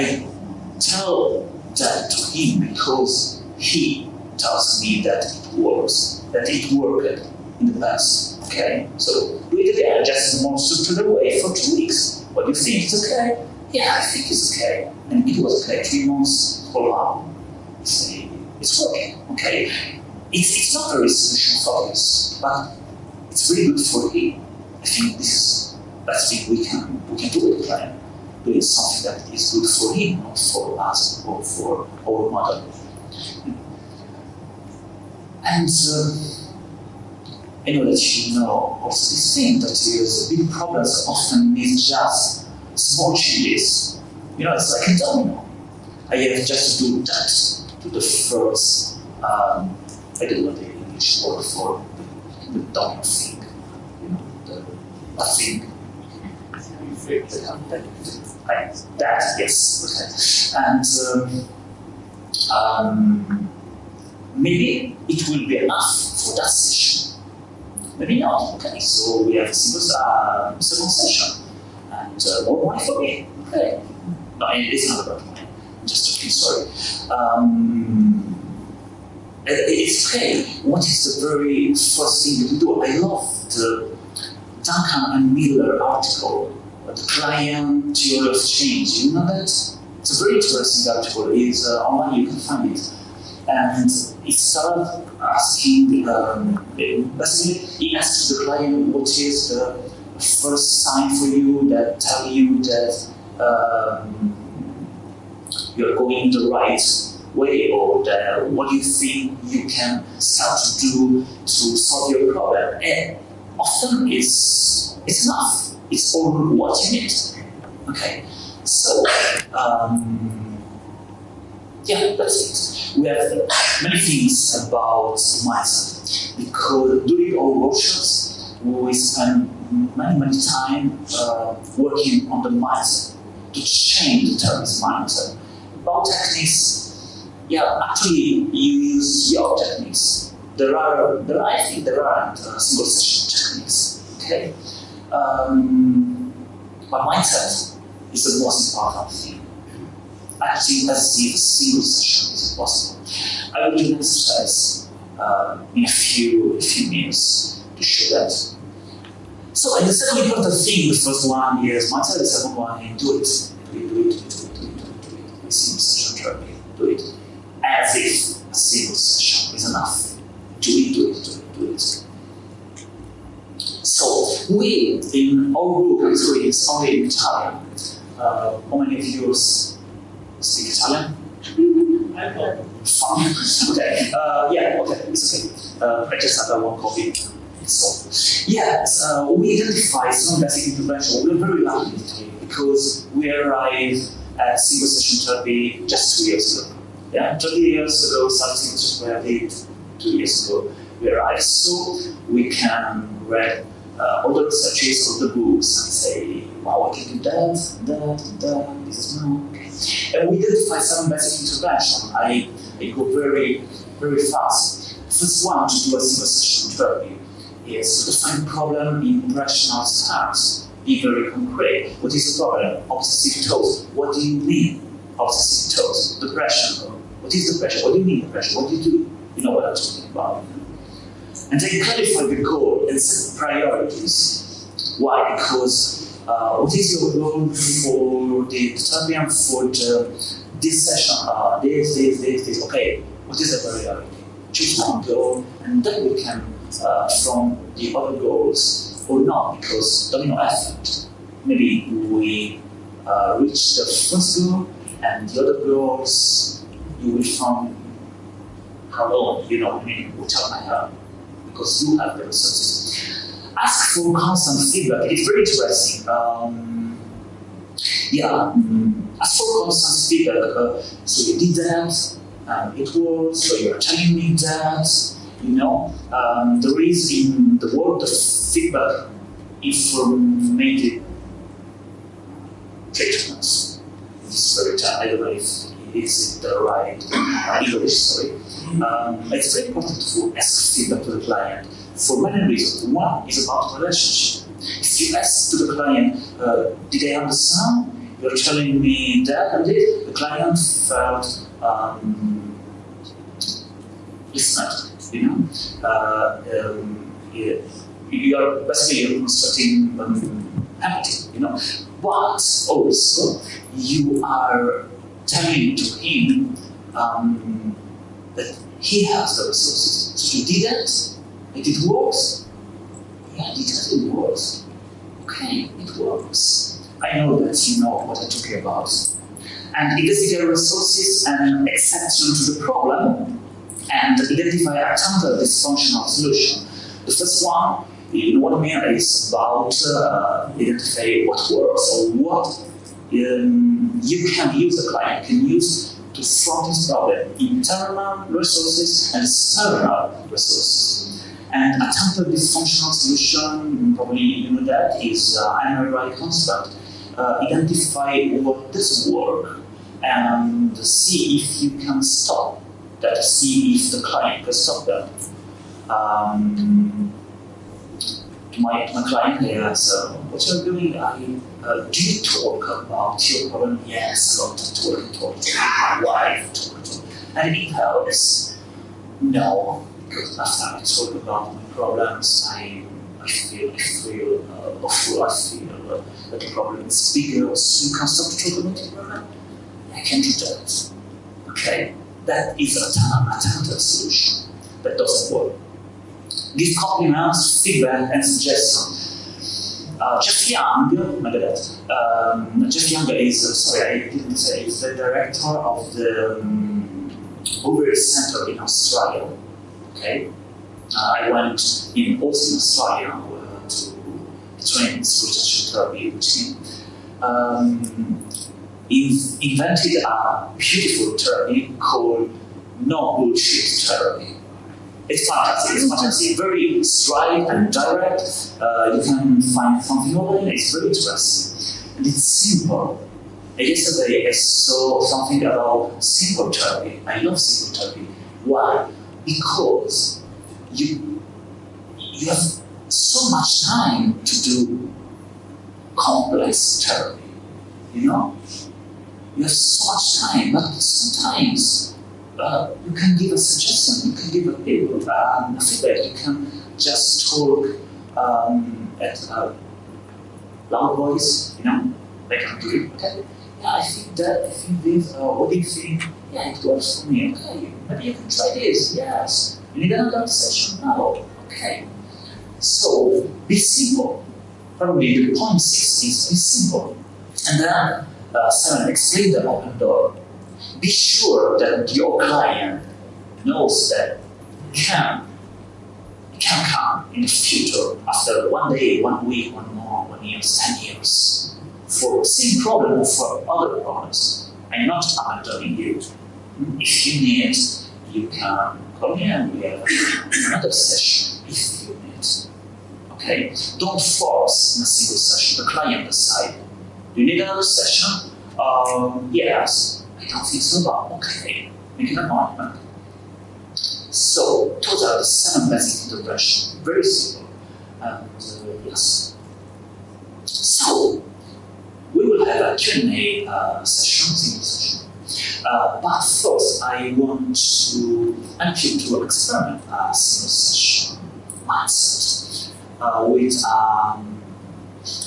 I tell that to him because he tells me that it works, that it worked in the past. Okay, so do it again, just more structured way for two weeks. What do you think? It's okay? Yeah, I think it's okay. And it was okay. Three months, follow up. It's, it's working. Okay, it's, it's not very solution focused, but it's really good for him. I think this is best thing we can we can do the client. Doing something that is good for him, not for us or for our mother. And uh, that you know also this thing that is big problems often need just small changes. You know, it's like a domino. I have just to do that to the first, um, I don't know the English word for the, the domino thing. You know, the, the thing. Like that, yes. And um, um, maybe it will be enough for that session. Maybe not. Okay, so we have a single uh, second session and uh, more money for me. Okay, no, it's not about money. Just joking. Sorry. Um, it's okay. What is the very first thing you do? I love the Duncan and Miller article, client of change. You know that? It's a very interesting article. It's uh, online. You can find it and it started asking, um, basically, he asked the client what is the first sign for you that tell you that um, you're going the right way or that what do you think you can start to do to solve your problem. And often it's, it's enough. It's all what you need. Okay, so um, yeah, that's it. We have many things about mindset because during our workshops we spend many, many time uh, working on the mindset to change the terms mindset. About techniques, yeah, actually you use your techniques. There are, there are I think there aren't uh, single session techniques. Okay, um, but mindset is the most important thing acting as if a single session is possible. I will do an exercise uh, in a few, a few minutes to show that. So, and the second important thing, the first one is mindset, the second one is do it. Do it, do it, do it, do it, do it, do it. Single session do it. As if a single session is enough. Do it, do it, do it, do it. So, we, in our group, actually, it's only in Italian. Uh, how many of you speak Italian? Fine. okay. Uh, yeah, okay, it's okay. Uh, I just had one copy. So, yeah, uh, we identify some basic intervention. We're very lucky because we arrived at single session therapy just two years ago. Yeah, 20 years ago, something just where I did two years ago, we arrived. So we can read uh, all the researches of the books and say, wow, I can do that, that, that, this is. And we identify some basic intervention. I, I go very, very fast. First one to do a single session therapy is to define problem in rational terms. Be very concrete. What is the problem? Obsessive thoughts. What do you mean? Obsessive thoughts. Depression. What is depression? What do you mean depression? What do you do? You know what I'm talking about. And then clarify the goal and set priorities. Why? Because uh, what is your goal for the and for the, this session? Uh, this, this, this, this. Okay, what is the priority? Choose one goal, and then we can uh, from the other goals or not, because domino effect. Maybe we uh, reach the first goal, and the other goals you will find how long, you know, I mean, without my help, because you have the resources. Ask for constant feedback. It's very interesting. Um, yeah, mm, ask for constant feedback. Uh, so you did that, and it worked, so you're telling me that, you know, um, there is in the world of feedback informative treatments. It's very I don't know if it's the right uh, sorry. Um, it's very important to ask feedback to the client for many reasons. One is about relationship. If you ask to the client, uh, did I understand you're telling me that and this. The client felt um, listened, you know. Uh, um, yeah, you're basically you're constructing um, you know. But also you are telling to him um, that he has the resources. So he did it, and it works. Yeah, it it works. Okay, it works. I know that you know what I'm talking about. And investigate resources and exception to the problem and identify a counter dysfunctional solution. The first one, in what I mean, is about uh, identify what works or what um, you can use the client You can use to solve this problem, internal resources and external resources. And a temporary dysfunctional solution, probably you know that, is uh, MRI construct. Uh, identify what doesn't work and see if you can stop that, see if the client can stop that. Um, my, my client asks, uh, what you're doing, I, uh, do you talk about your problem? Yes, a lot of talk, talk, talk, my wife talk, talk. And it helps. No, because after I talk about my problems, I, I feel, I feel uh, awful, I feel uh, that the problem is bigger, so you can stop talking about the problem. I can do that. Okay? That is a time, a time solution that doesn't work give compliments, feedback, and suggestions. Uh, Jeff Young, my bad. Um, Jeff Young is, uh, sorry, I didn't say, is the director of the um, Bouverie Center in Australia. Okay, uh, I went in Austin, Australia, uh, to train in speech therapy with him. Um, invented a beautiful therapy called no bullshit therapy. It's fantastic. It's fantastic. Very straight and direct. Uh, you can find something over it. It's very interesting. And it's simple. Yesterday I saw something about simple therapy. I love simple therapy. Why? Because you you have so much time to do complex therapy. You know? You have so much time, but sometimes uh, you can give a suggestion, you can give a paper, um, feedback, you can just talk um, at a loud voice, you know, like I'm doing, okay? Yeah, I think that, I think this, uh, what do you think? Yeah, it works for me, okay, maybe you can try this, yes. You need another session? No, okay. So, be simple. Probably the point six is be simple. And then, uh, explain the open door be sure that your client knows that can can come in the future after one day, one week, one month, one year, ten years for the same problem or for other problems. I'm not abandoning you. If you need, you can call me and we have another session if you need. Okay? Don't force in a single session. The client decide. You need another session? Um, yes don't think so about okay, make an appointment. So those are the seven basic interventions, very simple. And uh, yes. So we will have a Q&A uh, session, single session. Uh, but first, I want to ask you to experiment a single session mindset uh, with um,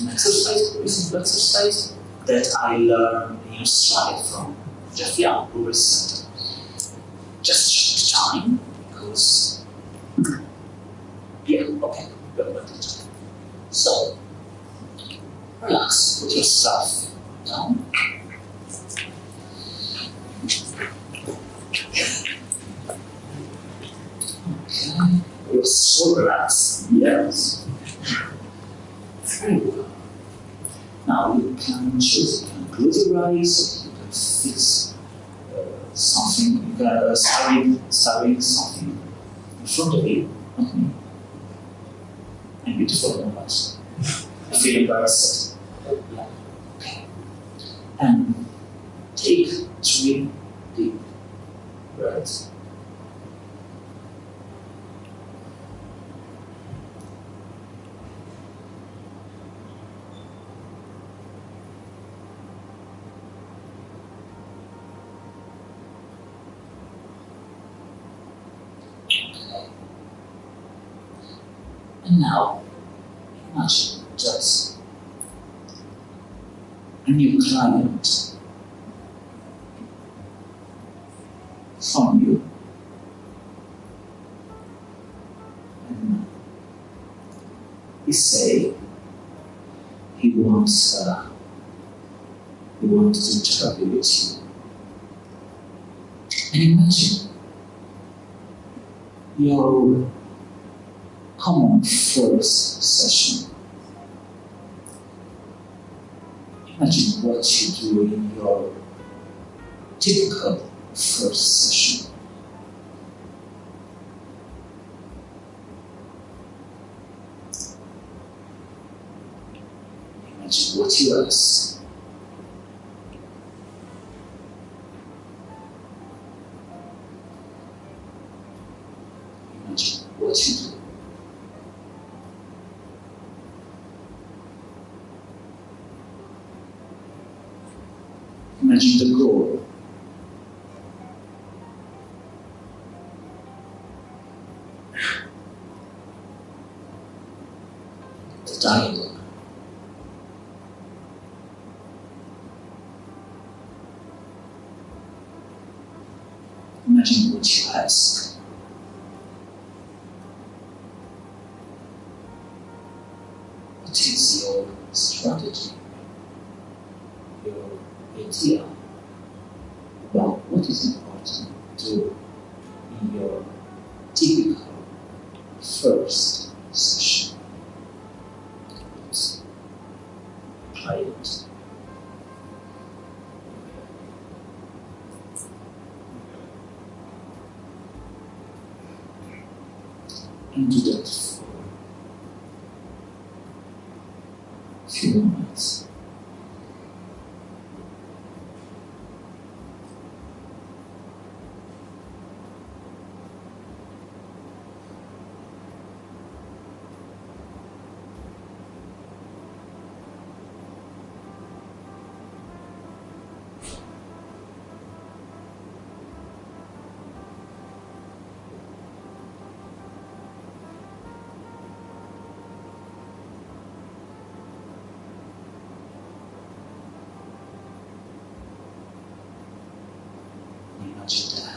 an exercise, recent exercise that I learned in Australia from just we were just time because yeah, okay, So relax, put yourself down. Okay, you're so relaxed, yes. Very well. Now you can choose, you can close your eyes, fix uh, something, you can uh, study, study something in front of you, me. And beautiful numbers. I feel embarrassed. And take three Now, imagine just a new client from you. And he say he wants uh, he wants to travel with you. And imagine your common first session. Imagine what you do in your typical first session. Imagine what you ask. Imagine what you do. Imagine the goal. The dialogue. Imagine what you ask. What is your strategy? Your idea about what is important to in your typical it. And do that for a few moments.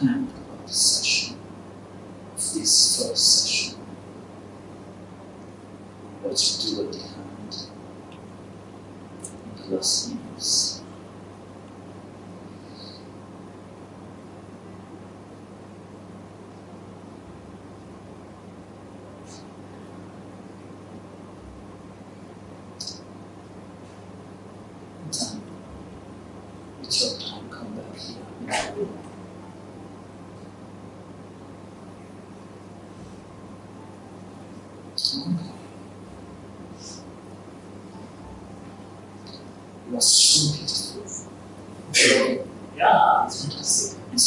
Imagine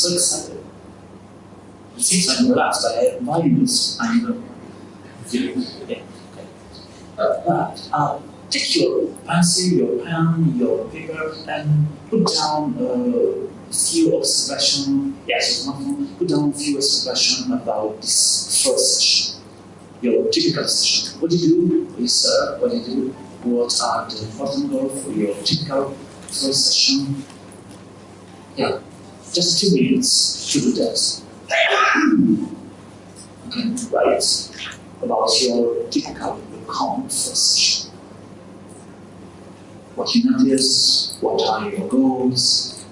600. 600 lakhs by values and yeah. Uh, but uh, take your pencil, your pen, your paper, and put down uh, a few observations. Yes, put down a few observations about this first session, your typical session. What do you do? Research. What do you do? What are the important goals for your typical first session? Yeah just two minutes to do that. Okay, right. About your typical common session. What you notice? What are your goals?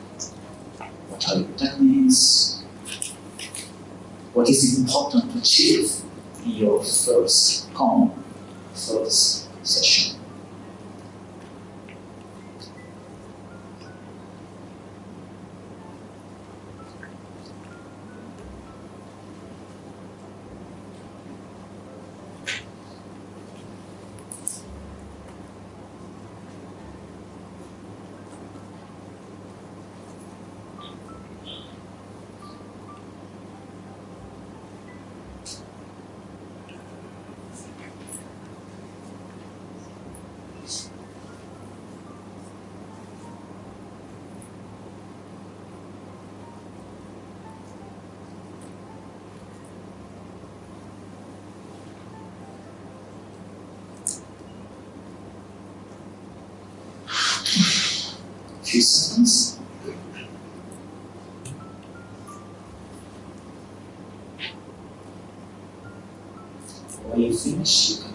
What are your techniques? What is important to achieve? In your first common first session. systems. When you finish,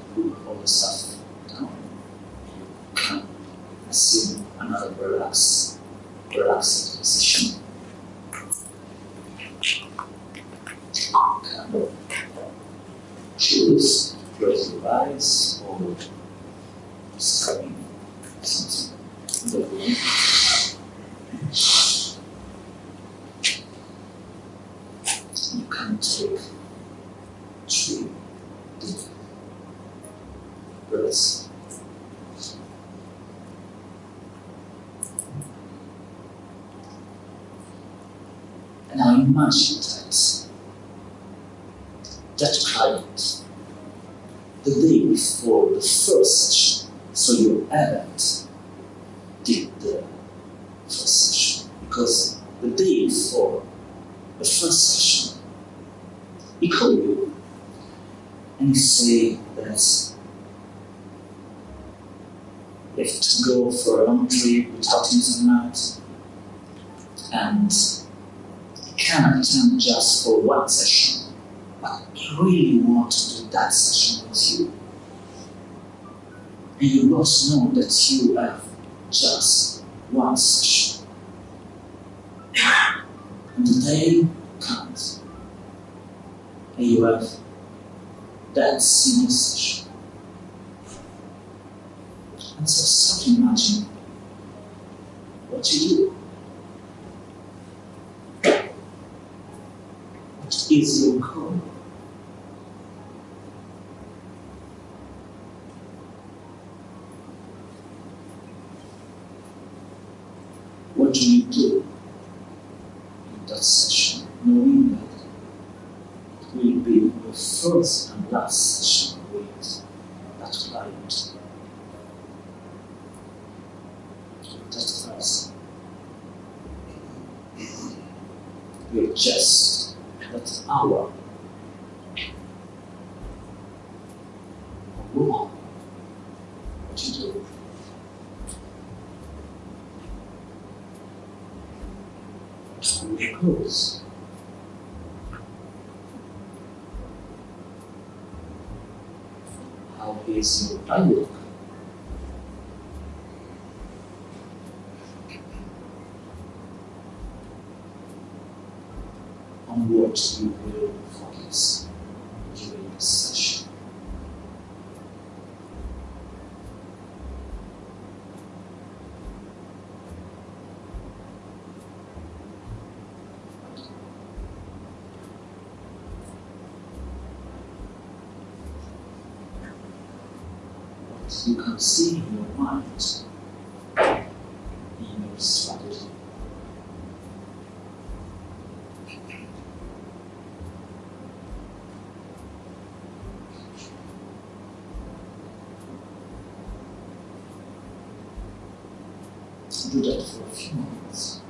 deep breaths. And now imagine that that client the day before the first session, so you haven't did the first session because the day before the first session, he called you and say that you have to go for a long trip without internet and you cannot attend just for one session but really want to do that session with you. And you both know that you have just one session. And the day comes, and you have that single session. And so start imagine what you do. What is your goal? What do you do in that session, knowing that it will be your first and last session with that client, with that person? You're just that hour or more. What you do? Time will close. How is your dialogue? On what you will focus during the session. In your mind in your strategy. Do that for a few minutes.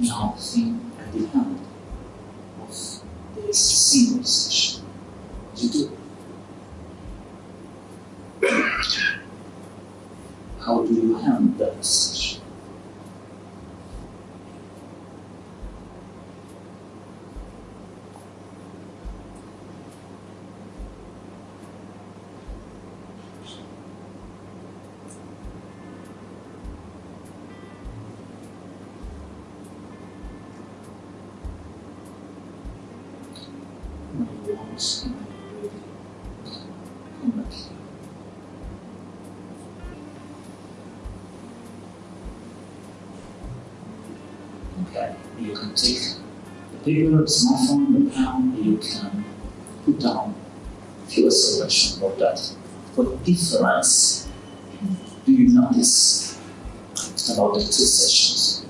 Now think at the end of this single session. You do. How do you handle that session? When you want and when you're ready, come back here. Okay, you can take the paper, smartphone, the you can put down few observations about that. What difference do you notice about the two sessions?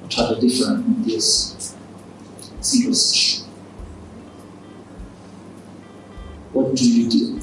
What are the difference in this single session? What do you do?